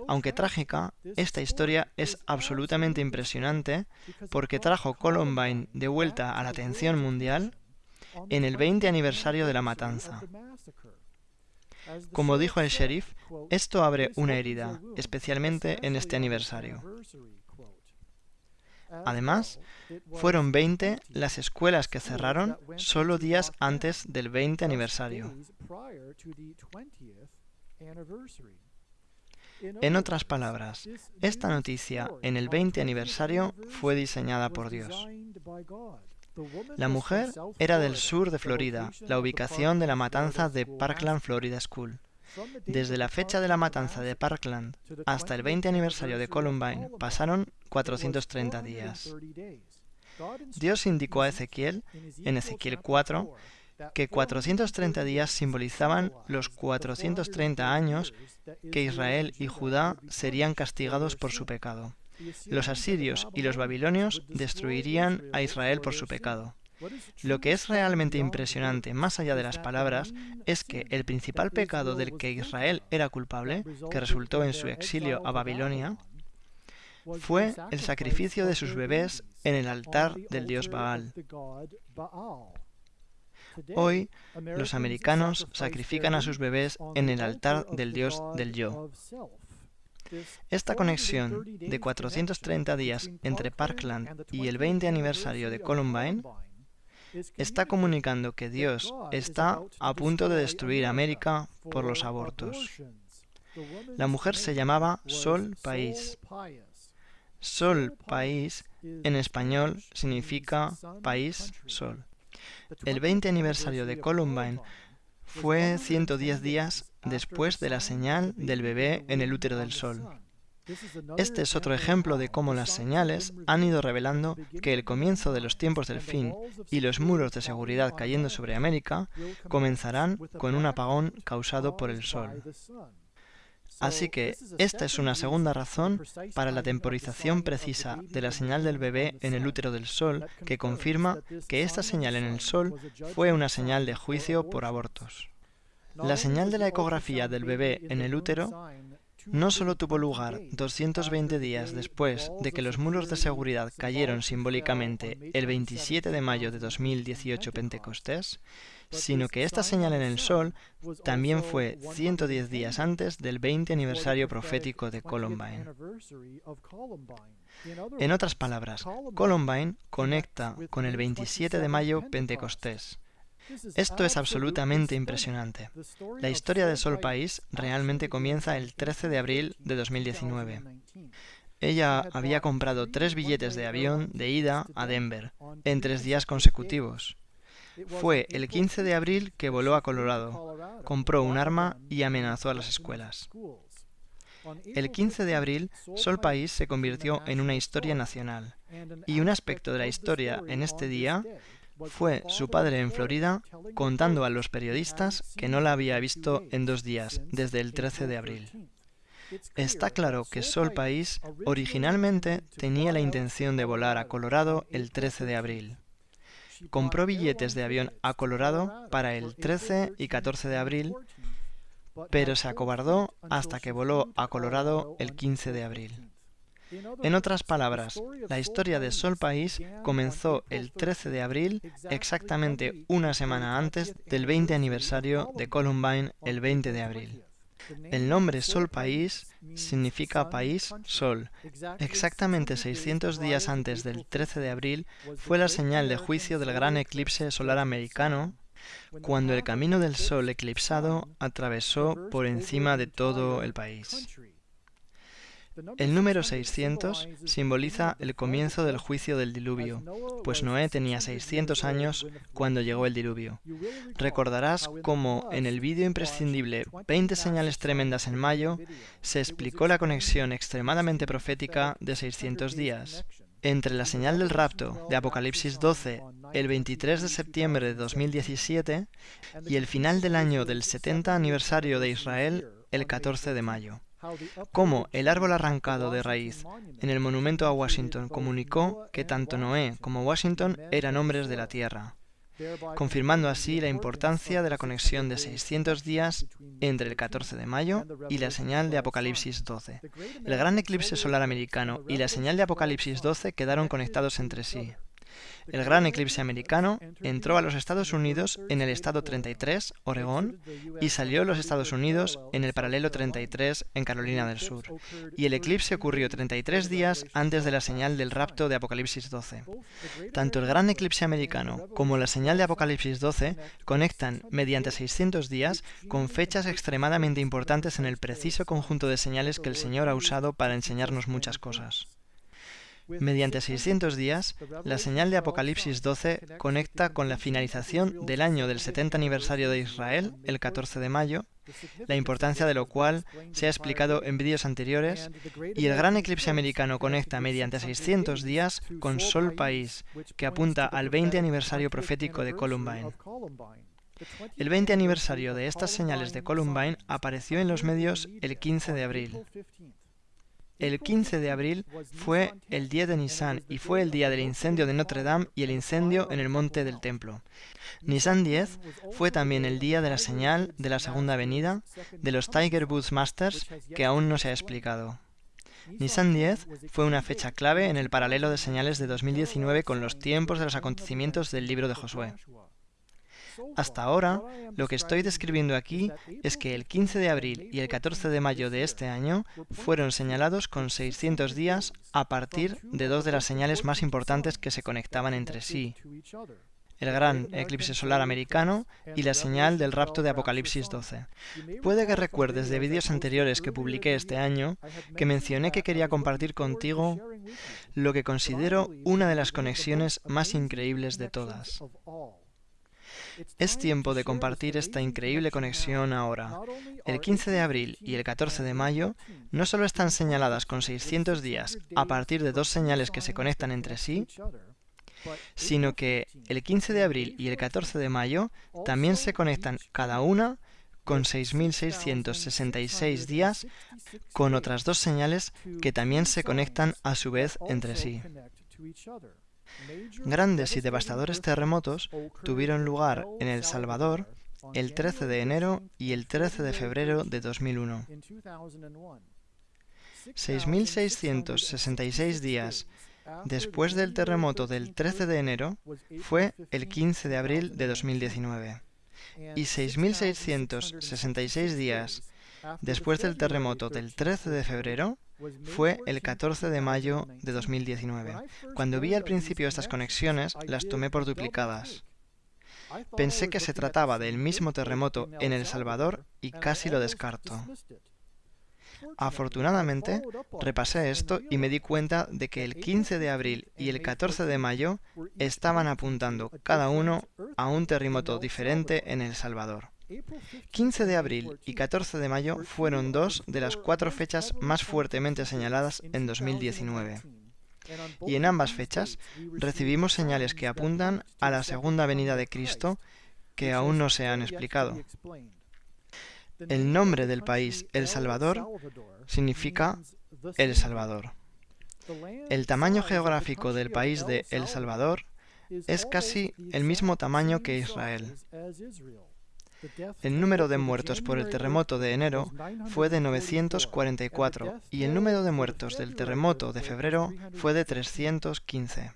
Aunque trágica, esta historia es absolutamente impresionante porque trajo Columbine de vuelta a la atención mundial en el 20 aniversario de la matanza. Como dijo el sheriff, esto abre una herida, especialmente en este aniversario. Además, fueron 20 las escuelas que cerraron solo días antes del 20 aniversario. En otras palabras, esta noticia en el 20 aniversario fue diseñada por Dios. La mujer era del sur de Florida, la ubicación de la matanza de Parkland Florida School. Desde la fecha de la matanza de Parkland hasta el 20 aniversario de Columbine pasaron 430 días. Dios indicó a Ezequiel, en Ezequiel 4, que 430 días simbolizaban los 430 años que Israel y Judá serían castigados por su pecado. Los asirios y los babilonios destruirían a Israel por su pecado. Lo que es realmente impresionante, más allá de las palabras, es que el principal pecado del que Israel era culpable, que resultó en su exilio a Babilonia, fue el sacrificio de sus bebés en el altar del dios Baal. Hoy, los americanos sacrifican a sus bebés en el altar del dios del yo. Esta conexión de 430 días entre Parkland y el 20 aniversario de Columbine está comunicando que Dios está a punto de destruir América por los abortos. La mujer se llamaba Sol País. Sol País en español significa país sol. El 20 aniversario de Columbine fue 110 días después de la señal del bebé en el útero del sol. Este es otro ejemplo de cómo las señales han ido revelando que el comienzo de los tiempos del fin y los muros de seguridad cayendo sobre América comenzarán con un apagón causado por el sol. Así que esta es una segunda razón para la temporización precisa de la señal del bebé en el útero del Sol que confirma que esta señal en el Sol fue una señal de juicio por abortos. La señal de la ecografía del bebé en el útero no solo tuvo lugar 220 días después de que los muros de seguridad cayeron simbólicamente el 27 de mayo de 2018 Pentecostés, sino que esta señal en el sol también fue 110 días antes del 20 aniversario profético de Columbine. En otras palabras, Columbine conecta con el 27 de mayo Pentecostés. Esto es absolutamente impresionante. La historia de Sol País realmente comienza el 13 de abril de 2019. Ella había comprado tres billetes de avión de ida a Denver en tres días consecutivos. Fue el 15 de abril que voló a Colorado, compró un arma y amenazó a las escuelas. El 15 de abril, Sol País se convirtió en una historia nacional, y un aspecto de la historia en este día fue su padre en Florida contando a los periodistas que no la había visto en dos días, desde el 13 de abril. Está claro que Sol País originalmente tenía la intención de volar a Colorado el 13 de abril. Compró billetes de avión a Colorado para el 13 y 14 de abril, pero se acobardó hasta que voló a Colorado el 15 de abril. En otras palabras, la historia de Sol País comenzó el 13 de abril, exactamente una semana antes del 20 aniversario de Columbine, el 20 de abril. El nombre Sol País significa país sol. Exactamente 600 días antes del 13 de abril fue la señal de juicio del gran eclipse solar americano, cuando el camino del Sol eclipsado atravesó por encima de todo el país. El número 600 simboliza el comienzo del juicio del diluvio, pues Noé tenía 600 años cuando llegó el diluvio. Recordarás cómo en el vídeo imprescindible 20 señales tremendas en mayo se explicó la conexión extremadamente profética de 600 días. Entre la señal del rapto de Apocalipsis 12 el 23 de septiembre de 2017 y el final del año del 70 aniversario de Israel el 14 de mayo cómo el árbol arrancado de raíz en el monumento a Washington comunicó que tanto Noé como Washington eran hombres de la tierra, confirmando así la importancia de la conexión de 600 días entre el 14 de mayo y la señal de Apocalipsis 12. El gran eclipse solar americano y la señal de Apocalipsis 12 quedaron conectados entre sí. El gran eclipse americano entró a los Estados Unidos en el estado 33, Oregón, y salió a los Estados Unidos en el paralelo 33 en Carolina del Sur. Y el eclipse ocurrió 33 días antes de la señal del rapto de Apocalipsis 12. Tanto el gran eclipse americano como la señal de Apocalipsis 12 conectan mediante 600 días con fechas extremadamente importantes en el preciso conjunto de señales que el Señor ha usado para enseñarnos muchas cosas. Mediante 600 días, la señal de Apocalipsis 12 conecta con la finalización del año del 70 aniversario de Israel, el 14 de mayo, la importancia de lo cual se ha explicado en vídeos anteriores, y el gran eclipse americano conecta mediante 600 días con Sol País, que apunta al 20 aniversario profético de Columbine. El 20 aniversario de estas señales de Columbine apareció en los medios el 15 de abril. El 15 de abril fue el día de Nisan y fue el día del incendio de Notre Dame y el incendio en el monte del templo. Nisan 10 fue también el día de la señal de la segunda venida de los Tiger Woods Masters que aún no se ha explicado. Nisan 10 fue una fecha clave en el paralelo de señales de 2019 con los tiempos de los acontecimientos del libro de Josué. Hasta ahora, lo que estoy describiendo aquí es que el 15 de abril y el 14 de mayo de este año fueron señalados con 600 días a partir de dos de las señales más importantes que se conectaban entre sí, el gran eclipse solar americano y la señal del rapto de Apocalipsis 12. Puede que recuerdes de vídeos anteriores que publiqué este año que mencioné que quería compartir contigo lo que considero una de las conexiones más increíbles de todas. Es tiempo de compartir esta increíble conexión ahora. El 15 de abril y el 14 de mayo no solo están señaladas con 600 días a partir de dos señales que se conectan entre sí, sino que el 15 de abril y el 14 de mayo también se conectan cada una con 6.666 días con otras dos señales que también se conectan a su vez entre sí. Grandes y devastadores terremotos tuvieron lugar en El Salvador el 13 de enero y el 13 de febrero de 2001. 6.666 días después del terremoto del 13 de enero fue el 15 de abril de 2019 y 6.666 días después del terremoto del 13 de febrero fue el 14 de mayo de 2019. Cuando vi al principio estas conexiones, las tomé por duplicadas. Pensé que se trataba del mismo terremoto en El Salvador y casi lo descarto. Afortunadamente, repasé esto y me di cuenta de que el 15 de abril y el 14 de mayo estaban apuntando cada uno a un terremoto diferente en El Salvador. 15 de abril y 14 de mayo fueron dos de las cuatro fechas más fuertemente señaladas en 2019. Y en ambas fechas recibimos señales que apuntan a la segunda venida de Cristo que aún no se han explicado. El nombre del país, El Salvador, significa El Salvador. El tamaño geográfico del país de El Salvador es casi el mismo tamaño que Israel. El número de muertos por el terremoto de enero fue de 944 y el número de muertos del terremoto de febrero fue de 315.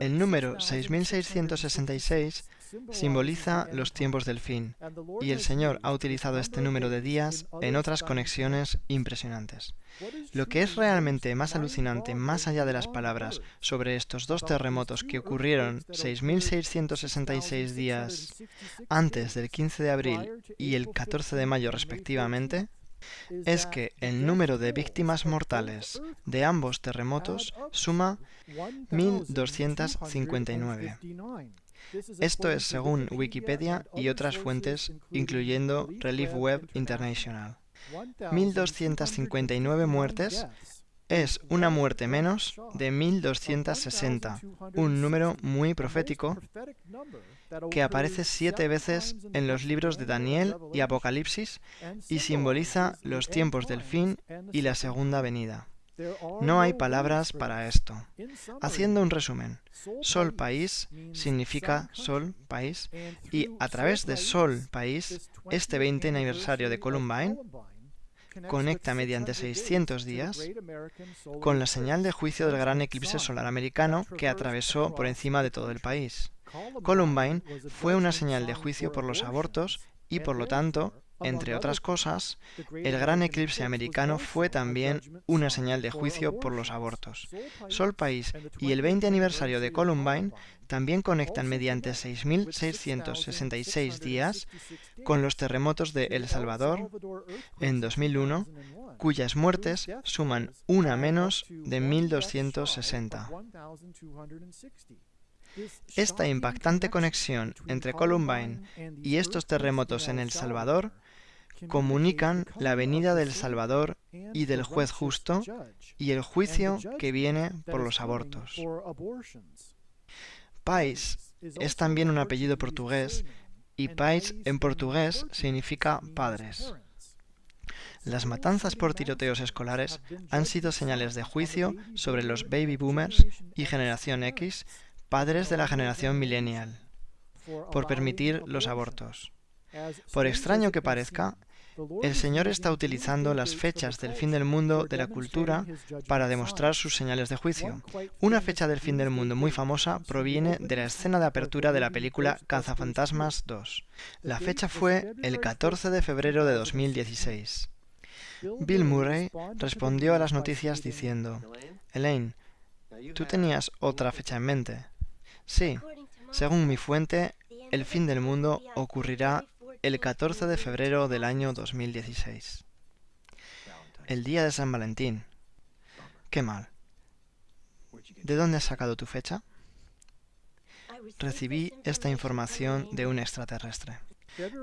El número 6666 simboliza los tiempos del fin, y el Señor ha utilizado este número de días en otras conexiones impresionantes. Lo que es realmente más alucinante, más allá de las palabras, sobre estos dos terremotos que ocurrieron 6.666 días antes del 15 de abril y el 14 de mayo respectivamente, es que el número de víctimas mortales de ambos terremotos suma 1.259. Esto es según Wikipedia y otras fuentes, incluyendo Relief Web International. 1.259 muertes es una muerte menos de 1260, un número muy profético que aparece siete veces en los libros de Daniel y Apocalipsis y simboliza los tiempos del fin y la segunda venida. No hay palabras para esto. Haciendo un resumen, Sol País significa Sol País y a través de Sol País, este 20 aniversario de Columbine conecta mediante 600 días con la señal de juicio del gran eclipse solar americano que atravesó por encima de todo el país. Columbine fue una señal de juicio por los abortos y por lo tanto entre otras cosas, el gran eclipse americano fue también una señal de juicio por los abortos. Sol País y el 20 aniversario de Columbine también conectan mediante 6.666 días con los terremotos de El Salvador en 2001, cuyas muertes suman una menos de 1.260. Esta impactante conexión entre Columbine y estos terremotos en El Salvador comunican la venida del Salvador y del juez justo y el juicio que viene por los abortos. Pais es también un apellido portugués y Pais en portugués significa padres. Las matanzas por tiroteos escolares han sido señales de juicio sobre los baby boomers y generación X, padres de la generación millennial, por permitir los abortos. Por extraño que parezca, el Señor está utilizando las fechas del fin del mundo de la cultura para demostrar sus señales de juicio. Una fecha del fin del mundo muy famosa proviene de la escena de apertura de la película Cazafantasmas 2. La fecha fue el 14 de febrero de 2016. Bill Murray respondió a las noticias diciendo, Elaine, ¿tú tenías otra fecha en mente? Sí, según mi fuente, el fin del mundo ocurrirá el 14 de febrero del año 2016. El día de San Valentín. Qué mal. ¿De dónde has sacado tu fecha? Recibí esta información de un extraterrestre.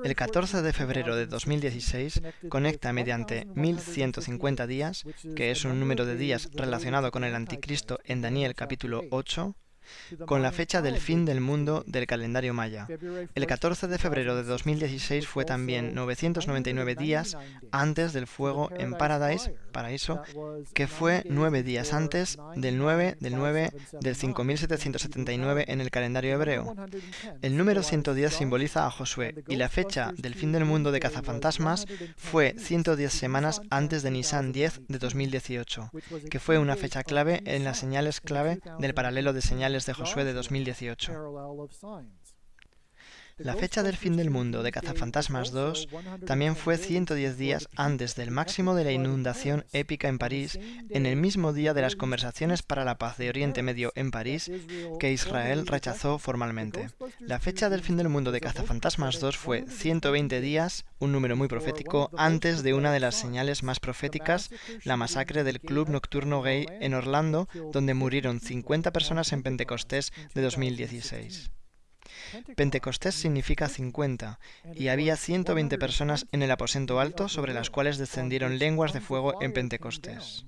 El 14 de febrero de 2016 conecta mediante 1150 días, que es un número de días relacionado con el anticristo en Daniel capítulo 8, con la fecha del fin del mundo del calendario maya. El 14 de febrero de 2016 fue también 999 días antes del fuego en Paradise, paraíso, que fue nueve días antes del 9 del 9 del 5779 en el calendario hebreo. El número 110 simboliza a Josué y la fecha del fin del mundo de cazafantasmas fue 110 semanas antes de Nisan 10 de 2018, que fue una fecha clave en las señales clave del paralelo de señales de Josué de 2018. La fecha del fin del mundo de Cazafantasmas 2 también fue 110 días antes del máximo de la inundación épica en París, en el mismo día de las conversaciones para la paz de Oriente Medio en París, que Israel rechazó formalmente. La fecha del fin del mundo de Cazafantasmas 2 fue 120 días, un número muy profético, antes de una de las señales más proféticas, la masacre del club nocturno gay en Orlando, donde murieron 50 personas en Pentecostés de 2016. Pentecostés significa 50, y había 120 personas en el aposento alto sobre las cuales descendieron lenguas de fuego en Pentecostés.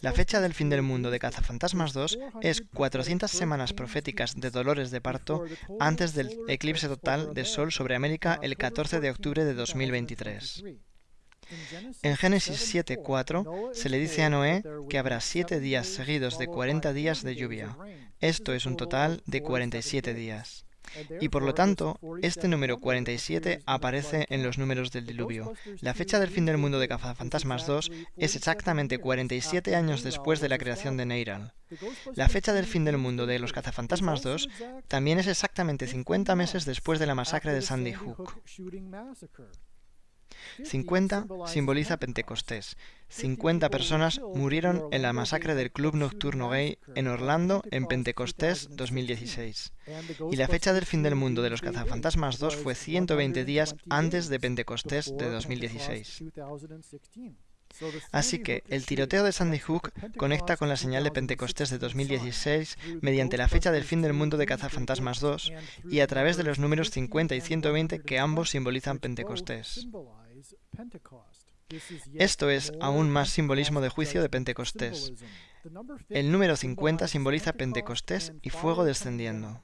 La fecha del fin del mundo de Cazafantasmas 2 es 400 semanas proféticas de dolores de parto antes del eclipse total de Sol sobre América el 14 de octubre de 2023. En Génesis 7.4 se le dice a Noé que habrá siete días seguidos de 40 días de lluvia. Esto es un total de 47 días. Y por lo tanto, este número 47 aparece en los números del diluvio. La fecha del fin del mundo de Cazafantasmas 2 es exactamente 47 años después de la creación de Neiral. La fecha del fin del mundo de los Cazafantasmas 2 también es exactamente 50 meses después de la masacre de Sandy Hook. 50 simboliza Pentecostés. 50 personas murieron en la masacre del club nocturno gay en Orlando en Pentecostés 2016. Y la fecha del fin del mundo de los cazafantasmas 2 fue 120 días antes de Pentecostés de 2016. Así que el tiroteo de Sandy Hook conecta con la señal de Pentecostés de 2016 mediante la fecha del fin del mundo de Cazafantasmas 2 y a través de los números 50 y 120 que ambos simbolizan Pentecostés. Esto es aún más simbolismo de juicio de Pentecostés. El número 50 simboliza Pentecostés y fuego descendiendo.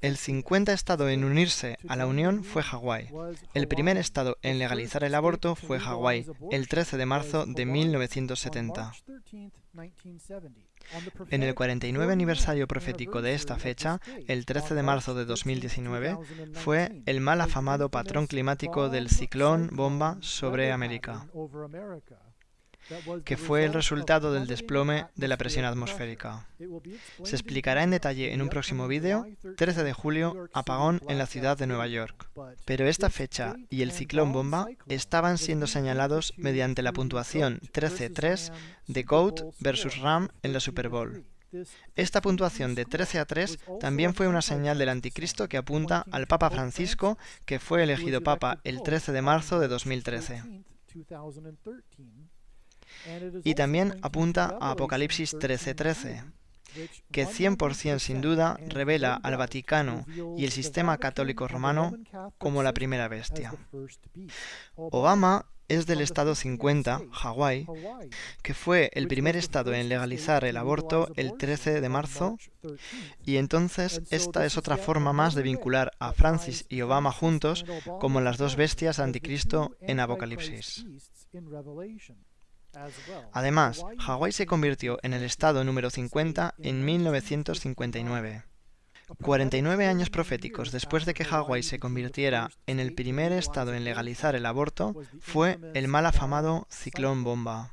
El 50 estado en unirse a la Unión fue Hawái. El primer estado en legalizar el aborto fue Hawái, el 13 de marzo de 1970. En el 49 aniversario profético de esta fecha, el 13 de marzo de 2019, fue el mal afamado patrón climático del ciclón bomba sobre América que fue el resultado del desplome de la presión atmosférica. Se explicará en detalle en un próximo vídeo, 13 de julio, apagón en la ciudad de Nueva York. Pero esta fecha y el ciclón bomba estaban siendo señalados mediante la puntuación 13-3 de GOAT versus RAM en la Super Bowl. Esta puntuación de 13 a 3 también fue una señal del anticristo que apunta al Papa Francisco, que fue elegido Papa el 13 de marzo de 2013. Y también apunta a Apocalipsis 13:13, que 100% sin duda revela al Vaticano y el sistema católico romano como la primera bestia. Obama es del estado 50, Hawái, que fue el primer estado en legalizar el aborto el 13 de marzo, y entonces esta es otra forma más de vincular a Francis y Obama juntos como las dos bestias anticristo en Apocalipsis. Además, Hawái se convirtió en el estado número 50 en 1959. 49 años proféticos después de que Hawái se convirtiera en el primer estado en legalizar el aborto, fue el mal afamado ciclón bomba.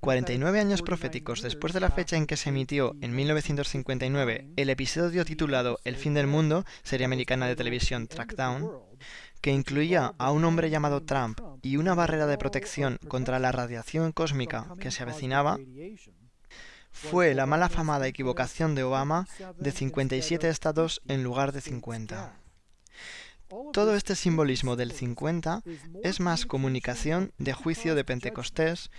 49 años proféticos después de la fecha en que se emitió, en 1959, el episodio titulado El fin del mundo, serie americana de televisión Trackdown, que incluía a un hombre llamado Trump y una barrera de protección contra la radiación cósmica que se avecinaba, fue la mala famada equivocación de Obama de 57 estados en lugar de 50. Todo este simbolismo del 50 es más comunicación de juicio de Pentecostés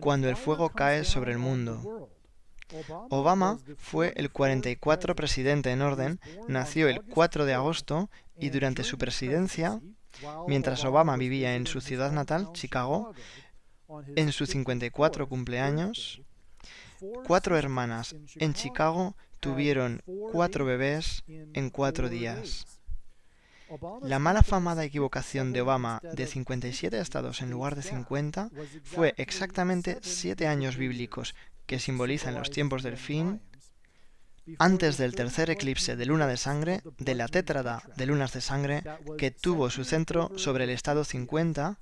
cuando el fuego cae sobre el mundo. Obama fue el 44 presidente en orden, nació el 4 de agosto y durante su presidencia, mientras Obama vivía en su ciudad natal, Chicago, en su 54 cumpleaños, cuatro hermanas en Chicago tuvieron cuatro bebés en cuatro días. La mala famada equivocación de Obama de 57 estados en lugar de 50 fue exactamente siete años bíblicos que simbolizan los tiempos del fin antes del tercer eclipse de luna de sangre, de la tétrada de lunas de sangre, que tuvo su centro sobre el estado 50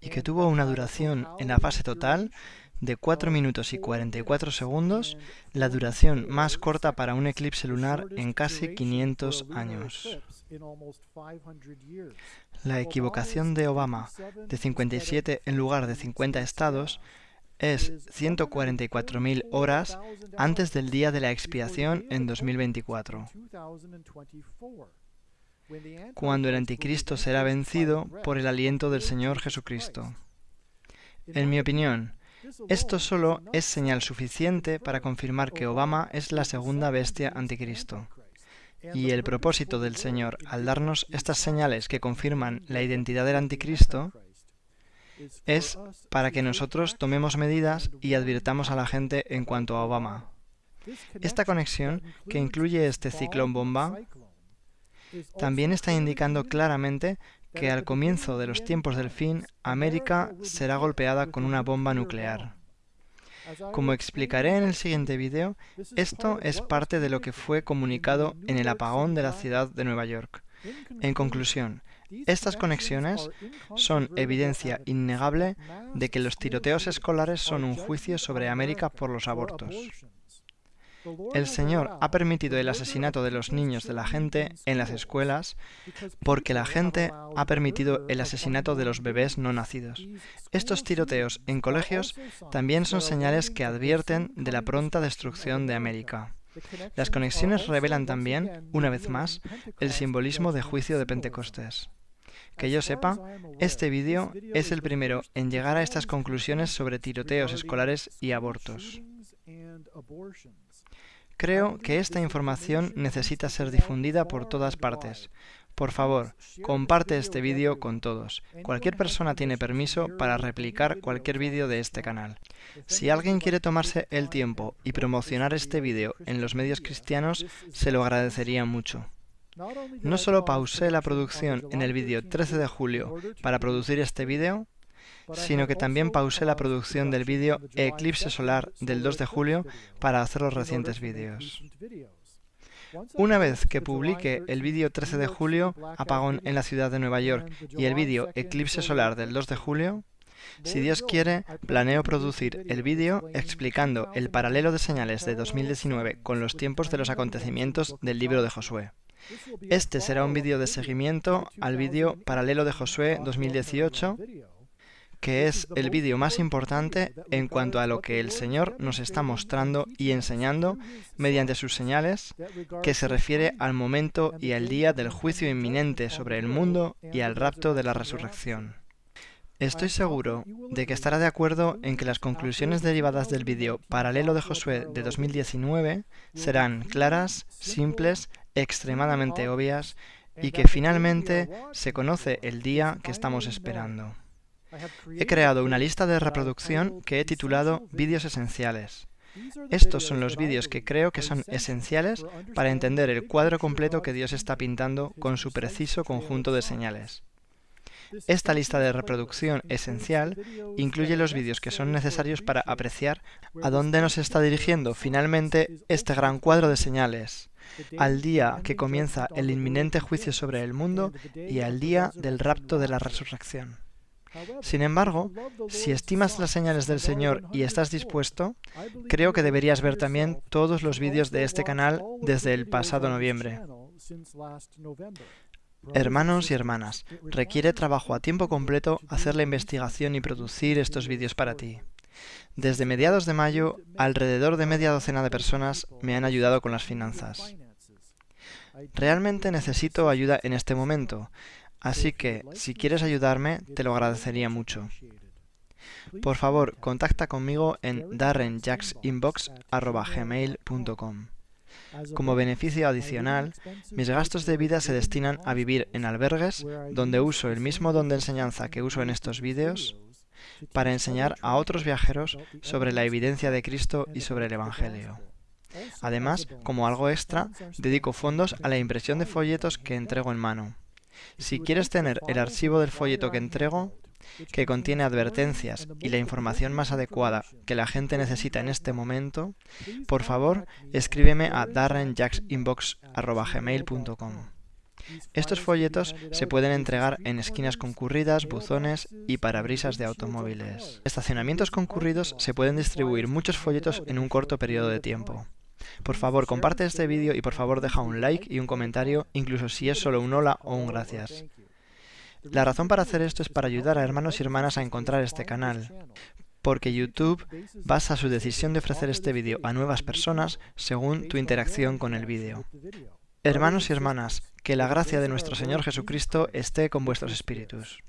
y que tuvo una duración en la fase total de 4 minutos y 44 segundos, la duración más corta para un eclipse lunar en casi 500 años. La equivocación de Obama de 57 en lugar de 50 estados es 144.000 horas antes del día de la expiación en 2024, cuando el anticristo será vencido por el aliento del Señor Jesucristo. En mi opinión, esto solo es señal suficiente para confirmar que Obama es la segunda bestia anticristo. Y el propósito del Señor al darnos estas señales que confirman la identidad del anticristo es para que nosotros tomemos medidas y advirtamos a la gente en cuanto a Obama. Esta conexión, que incluye este ciclón bomba, también está indicando claramente que al comienzo de los tiempos del fin, América será golpeada con una bomba nuclear. Como explicaré en el siguiente vídeo, esto es parte de lo que fue comunicado en el apagón de la ciudad de Nueva York. En conclusión, estas conexiones son evidencia innegable de que los tiroteos escolares son un juicio sobre América por los abortos. El Señor ha permitido el asesinato de los niños de la gente en las escuelas porque la gente ha permitido el asesinato de los bebés no nacidos. Estos tiroteos en colegios también son señales que advierten de la pronta destrucción de América. Las conexiones revelan también, una vez más, el simbolismo de juicio de Pentecostés. Que yo sepa, este vídeo es el primero en llegar a estas conclusiones sobre tiroteos escolares y abortos. Creo que esta información necesita ser difundida por todas partes. Por favor, comparte este vídeo con todos. Cualquier persona tiene permiso para replicar cualquier vídeo de este canal. Si alguien quiere tomarse el tiempo y promocionar este vídeo en los medios cristianos, se lo agradecería mucho. No solo pausé la producción en el vídeo 13 de julio para producir este vídeo, sino que también pausé la producción del vídeo Eclipse Solar del 2 de julio para hacer los recientes vídeos. Una vez que publique el vídeo 13 de julio, Apagón en la ciudad de Nueva York, y el vídeo Eclipse Solar del 2 de julio, si Dios quiere, planeo producir el vídeo explicando el paralelo de señales de 2019 con los tiempos de los acontecimientos del libro de Josué. Este será un vídeo de seguimiento al vídeo Paralelo de Josué 2018 que es el vídeo más importante en cuanto a lo que el Señor nos está mostrando y enseñando mediante sus señales, que se refiere al momento y al día del juicio inminente sobre el mundo y al rapto de la resurrección. Estoy seguro de que estará de acuerdo en que las conclusiones derivadas del vídeo paralelo de Josué de 2019 serán claras, simples, extremadamente obvias y que finalmente se conoce el día que estamos esperando. He creado una lista de reproducción que he titulado Vídeos Esenciales. Estos son los vídeos que creo que son esenciales para entender el cuadro completo que Dios está pintando con su preciso conjunto de señales. Esta lista de reproducción esencial incluye los vídeos que son necesarios para apreciar a dónde nos está dirigiendo finalmente este gran cuadro de señales, al día que comienza el inminente juicio sobre el mundo y al día del rapto de la resurrección. Sin embargo, si estimas las señales del Señor y estás dispuesto, creo que deberías ver también todos los vídeos de este canal desde el pasado noviembre. Hermanos y hermanas, requiere trabajo a tiempo completo hacer la investigación y producir estos vídeos para ti. Desde mediados de mayo, alrededor de media docena de personas me han ayudado con las finanzas. Realmente necesito ayuda en este momento, Así que, si quieres ayudarme, te lo agradecería mucho. Por favor, contacta conmigo en darrenjacksinbox.gmail.com. Como beneficio adicional, mis gastos de vida se destinan a vivir en albergues donde uso el mismo don de enseñanza que uso en estos vídeos para enseñar a otros viajeros sobre la evidencia de Cristo y sobre el Evangelio. Además, como algo extra, dedico fondos a la impresión de folletos que entrego en mano. Si quieres tener el archivo del folleto que entrego, que contiene advertencias y la información más adecuada que la gente necesita en este momento, por favor, escríbeme a darrenjacksinbox.gmail.com. Estos folletos se pueden entregar en esquinas concurridas, buzones y parabrisas de automóviles. En estacionamientos concurridos se pueden distribuir muchos folletos en un corto periodo de tiempo. Por favor, comparte este vídeo y por favor deja un like y un comentario, incluso si es solo un hola o un gracias. La razón para hacer esto es para ayudar a hermanos y hermanas a encontrar este canal, porque YouTube basa su decisión de ofrecer este vídeo a nuevas personas según tu interacción con el vídeo. Hermanos y hermanas, que la gracia de nuestro Señor Jesucristo esté con vuestros espíritus.